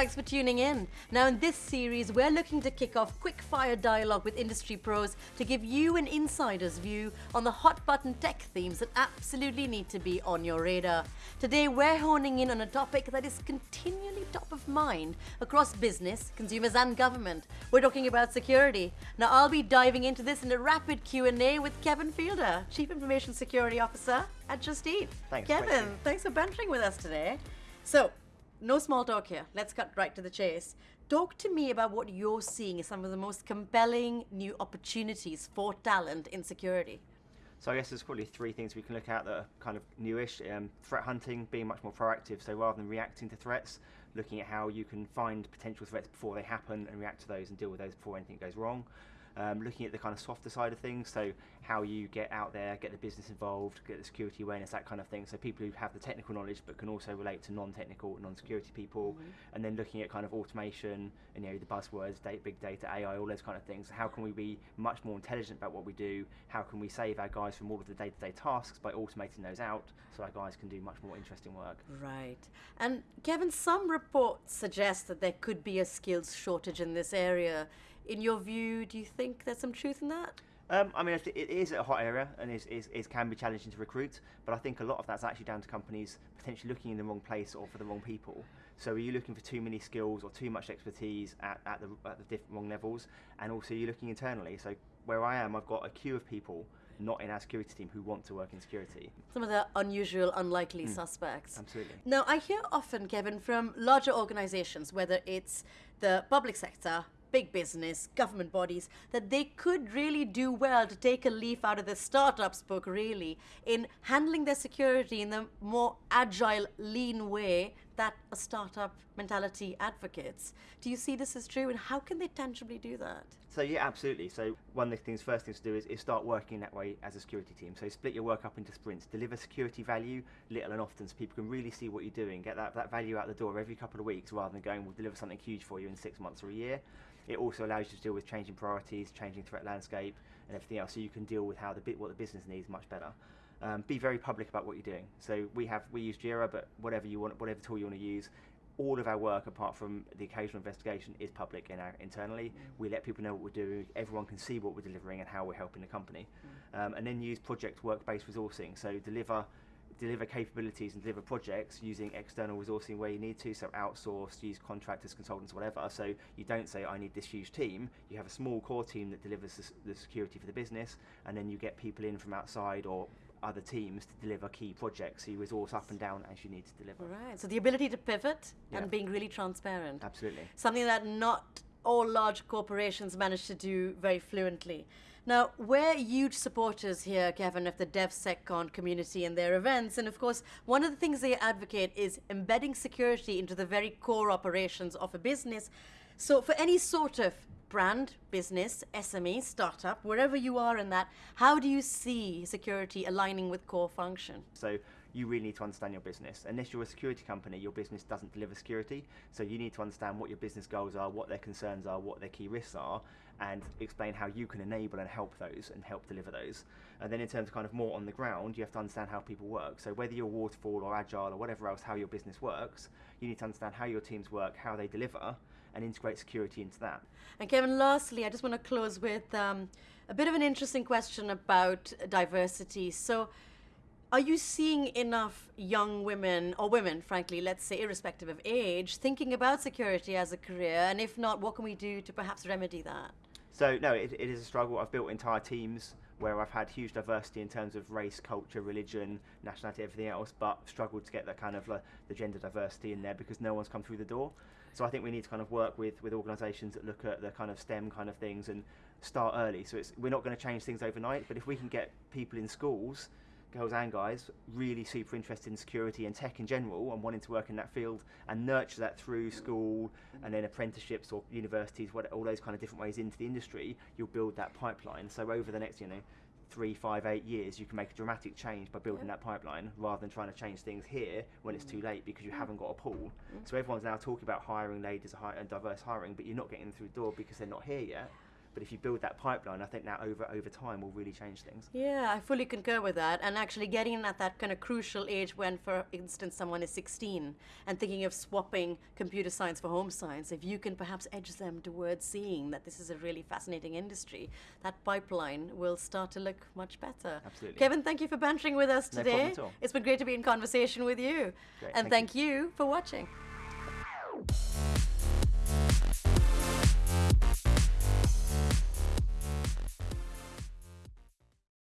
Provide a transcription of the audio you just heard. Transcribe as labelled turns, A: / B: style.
A: Thanks for tuning in. Now, in this series, we're looking to kick off quick fire dialogue with industry pros to give you an insider's view on the hot button tech themes that absolutely need to be on your radar. Today, we're honing in on a topic that is continually top of mind across business, consumers, and government. We're talking about security. Now, I'll be diving into this in a rapid Q&A with Kevin Fielder, Chief Information Security Officer at Just Eat.
B: Thanks,
A: Kevin, thanks for bantering with us today. So, no small talk here. Let's cut right to the chase. Talk to me about what you're seeing as some of the most compelling new opportunities for talent in security.
B: So I guess there's probably three things we can look at that are kind of newish. Um, threat hunting, being much more proactive. So rather than reacting to threats, looking at how you can find potential threats before they happen and react to those and deal with those before anything goes wrong. Um, looking at the kind of softer side of things, so how you get out there, get the business involved, get the security awareness, that kind of thing. So people who have the technical knowledge but can also relate to non-technical, non-security people, and then looking at kind of automation and you know the buzzwords, data, big data, AI, all those kind of things. How can we be much more intelligent about what we do? How can we save our guys from all of the day-to-day tasks by automating those out, so our guys can do much more interesting work?
A: Right. And Kevin, some reports suggest that there could be a skills shortage in this area. In your view, do you think there's some truth in that?
B: Um, I mean, it is a hot area and is, is, is can be challenging to recruit, but I think a lot of that's actually down to companies potentially looking in the wrong place or for the wrong people. So are you looking for too many skills or too much expertise at, at the at the different wrong levels, and also you're looking internally. So where I am, I've got a queue of people not in our security team who want to work in security.
A: Some of the unusual, unlikely suspects.
B: Absolutely.
A: Now, I hear often, Kevin, from larger organizations, whether it's the public sector, big business, government bodies, that they could really do well to take a leaf out of the startups book, really, in handling their security in the more agile, lean way that a startup mentality advocates. Do you see this as true, and how can they tangibly do that?
B: So yeah, absolutely. So one of the things, first things to do is, is start working that way as a security team. So split your work up into sprints, deliver security value little and often, so people can really see what you're doing, get that, that value out the door every couple of weeks, rather than going, we'll deliver something huge for you in six months or a year. It also allows you to deal with changing priorities, changing threat landscape, and everything else, so you can deal with how the bit what the business needs much better. Um, be very public about what you're doing. So we have we use Jira, but whatever you want, whatever tool you want to use, all of our work, apart from the occasional investigation, is public in our internally. We let people know what we're doing. Everyone can see what we're delivering and how we're helping the company. Um, and then use project work-based resourcing. So deliver deliver capabilities and deliver projects using external resourcing where you need to. So outsource, use contractors, consultants, whatever. So you don't say I need this huge team. You have a small core team that delivers the security for the business, and then you get people in from outside or other teams to deliver key projects. So you resource up and down as you need to deliver.
A: Right. So the ability to pivot
B: Yeah.
A: and being really transparent.
B: Absolutely.
A: something that not all large corporations manage to do very fluently. Now, we're huge supporters here, Kevin, of the DevSecCon community and their events. And of course, one of the things they advocate is embedding security into the very core operations of a business. So, for any sort of brand, business, SME, startup, wherever you are in that, how do you see security aligning with core function?
B: So you really need to understand your business. Unless you're a security company, your business doesn't deliver security. So you need to understand what your business goals are, what their concerns are, what their key risks are, and explain how you can enable and help those and help deliver those. And then in terms of kind of more on the ground, you have to understand how people work. So whether you're waterfall or agile or whatever else, how your business works, you need to understand how your teams work, how they deliver, and integrate security into that.
A: And Kevin, lastly, I just want to close with um, a bit of an interesting question about diversity. So, are you seeing enough young women, or women, frankly, let's say, irrespective of age, thinking about security as a career? And if not, what can we do to perhaps remedy that?
B: So no, it, it is a struggle. I've built entire teams where I've had huge diversity in terms of race, culture, religion, nationality, everything else, but struggled to get that kind of like, the gender diversity in there because no one's come through the door. So I think we need to kind of work with with organisations that look at the kind of STEM kind of things and start early. So it's we're not going to change things overnight, but if we can get people in schools girls and guys, really super interested in security and tech in general and wanting to work in that field and nurture that through school and then apprenticeships or universities, what, all those kind of different ways into the industry, you'll build that pipeline. So over the next, you know, three, five, eight years, you can make a dramatic change by building that pipeline rather than trying to change things here when it's too mm. late because you mm. haven't got a pool. Mm. So everyone's now talking about hiring ladies and diverse hiring, but you're not getting them through the door because they're not here yet. But if you build that pipeline, I think that over over time will really change things.
A: Yeah, I fully concur with that. And actually getting in at that kind of crucial age when, for instance, someone is 16 and thinking of swapping computer science for home science, if you can perhaps edge them towards seeing that this is a really fascinating industry, that pipeline will start to look much better.
B: Absolutely.
A: Kevin, thank you for bantering with us
B: No
A: today.
B: problem at all.
A: It's been great to be in conversation with you.
B: Great,
A: and
B: thank
A: thank you for watching.